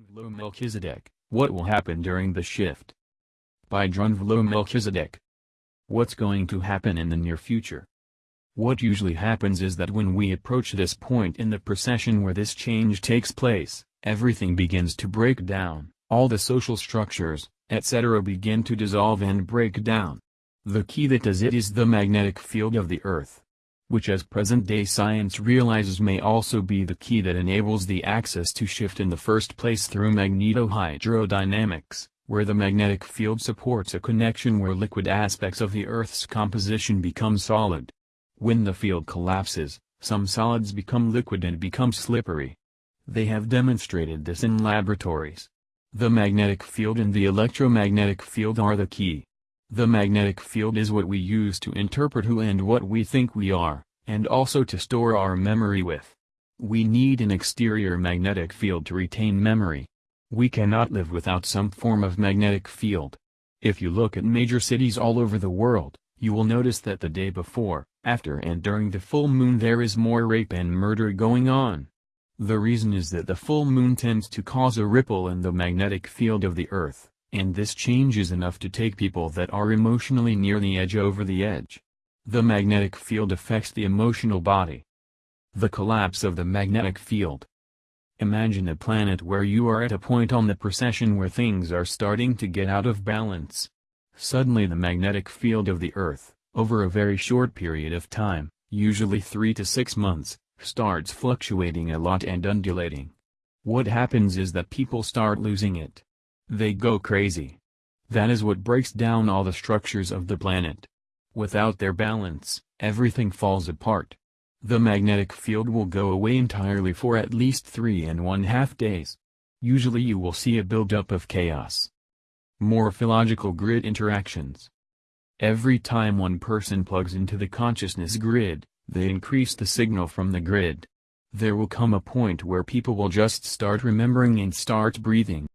Drunvalo Melchizedek, what will happen during the shift? By Drunvalo Melchizedek. What's going to happen in the near future? What usually happens is that when we approach this point in the precession where this change takes place, everything begins to break down, all the social structures, etc. begin to dissolve and break down. The key that does it is the magnetic field of the Earth which as present-day science realizes may also be the key that enables the axis to shift in the first place through magnetohydrodynamics, where the magnetic field supports a connection where liquid aspects of the Earth's composition become solid. When the field collapses, some solids become liquid and become slippery. They have demonstrated this in laboratories. The magnetic field and the electromagnetic field are the key. The magnetic field is what we use to interpret who and what we think we are, and also to store our memory with. We need an exterior magnetic field to retain memory. We cannot live without some form of magnetic field. If you look at major cities all over the world, you will notice that the day before, after and during the full moon there is more rape and murder going on. The reason is that the full moon tends to cause a ripple in the magnetic field of the Earth and this change is enough to take people that are emotionally near the edge over the edge. The magnetic field affects the emotional body. The collapse of the magnetic field. Imagine a planet where you are at a point on the precession where things are starting to get out of balance. Suddenly the magnetic field of the Earth, over a very short period of time, usually 3 to 6 months, starts fluctuating a lot and undulating. What happens is that people start losing it. They go crazy. That is what breaks down all the structures of the planet. Without their balance, everything falls apart. The magnetic field will go away entirely for at least three and one half days. Usually you will see a buildup of chaos. Morphological grid interactions. Every time one person plugs into the consciousness grid, they increase the signal from the grid. There will come a point where people will just start remembering and start breathing.